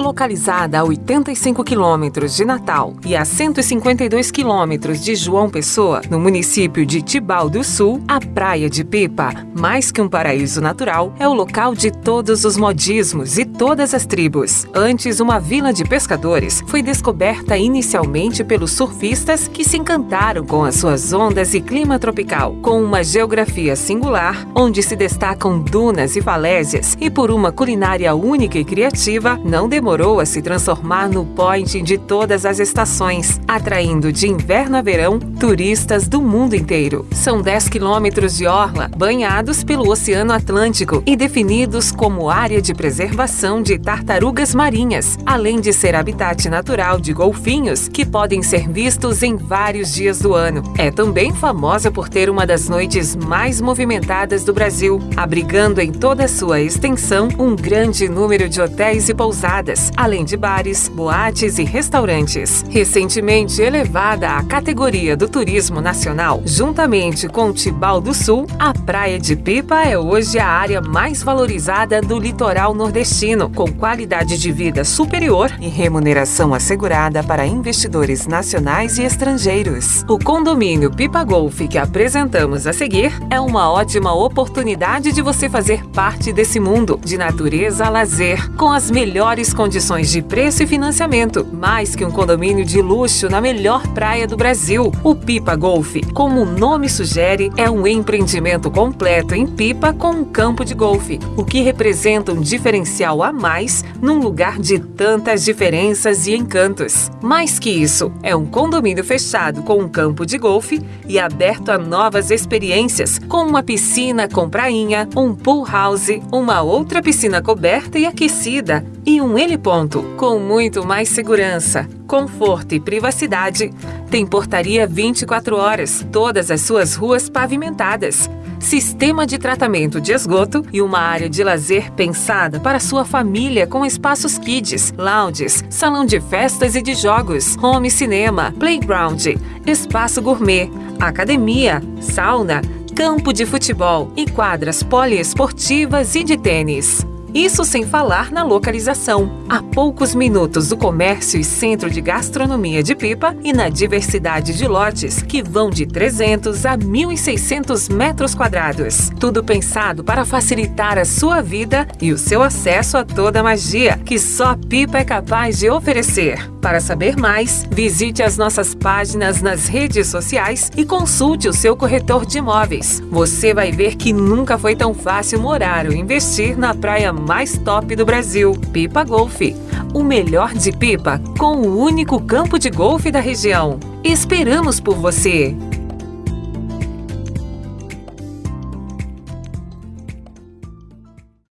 Localizada a 85 quilômetros de Natal e a 152 quilômetros de João Pessoa, no município de Tibau do Sul, a Praia de Pipa, mais que um paraíso natural, é o local de todos os modismos e todas as tribos. Antes uma vila de pescadores, foi descoberta inicialmente pelos surfistas que se encantaram com as suas ondas e clima tropical, com uma geografia singular, onde se destacam dunas e falésias, e por uma culinária única e criativa, não demorou a se transformar no point de todas as estações, atraindo de inverno a verão turistas do mundo inteiro. São 10 quilômetros de orla, banhados pelo Oceano Atlântico e definidos como área de preservação de tartarugas marinhas, além de ser habitat natural de golfinhos que podem ser vistos em vários dias do ano. É também famosa por ter uma das noites mais movimentadas do Brasil, abrigando em toda sua extensão um grande número de hotéis e pousadas, além de bares, boates e restaurantes. Recentemente elevada à categoria do turismo nacional, juntamente com Tibau do Sul, a Praia de Pipa é hoje a área mais valorizada do litoral nordestino, com qualidade de vida superior e remuneração assegurada para investidores nacionais e estrangeiros. O condomínio Pipa Golf que apresentamos a seguir é uma ótima oportunidade de você fazer parte desse mundo de natureza a lazer, com as melhores condições de preço e financiamento, mais que um condomínio de luxo na melhor praia do Brasil. O Pipa Golf, como o nome sugere, é um empreendimento completo em Pipa com um campo de golfe, o que representa um diferencial a mais num lugar de tantas diferenças e encantos. Mais que isso, é um condomínio fechado com um campo de golfe e aberto a novas experiências, com uma piscina com prainha, um pool house, uma outra piscina coberta e aquecida e um heliponto com muito mais segurança, conforto e privacidade. Tem portaria 24 horas, todas as suas ruas pavimentadas, sistema de tratamento de esgoto e uma área de lazer pensada para sua família com espaços kids, lounges, salão de festas e de jogos, home cinema, playground, espaço gourmet, academia, sauna, campo de futebol e quadras poliesportivas e de tênis. Isso sem falar na localização, a poucos minutos do comércio e centro de gastronomia de Pipa e na diversidade de lotes que vão de 300 a 1.600 metros quadrados. Tudo pensado para facilitar a sua vida e o seu acesso a toda a magia que só Pipa é capaz de oferecer. Para saber mais, visite as nossas páginas nas redes sociais e consulte o seu corretor de imóveis. Você vai ver que nunca foi tão fácil morar ou investir na praia mais top do Brasil, Pipa Golf. O melhor de Pipa com o único campo de golfe da região. Esperamos por você!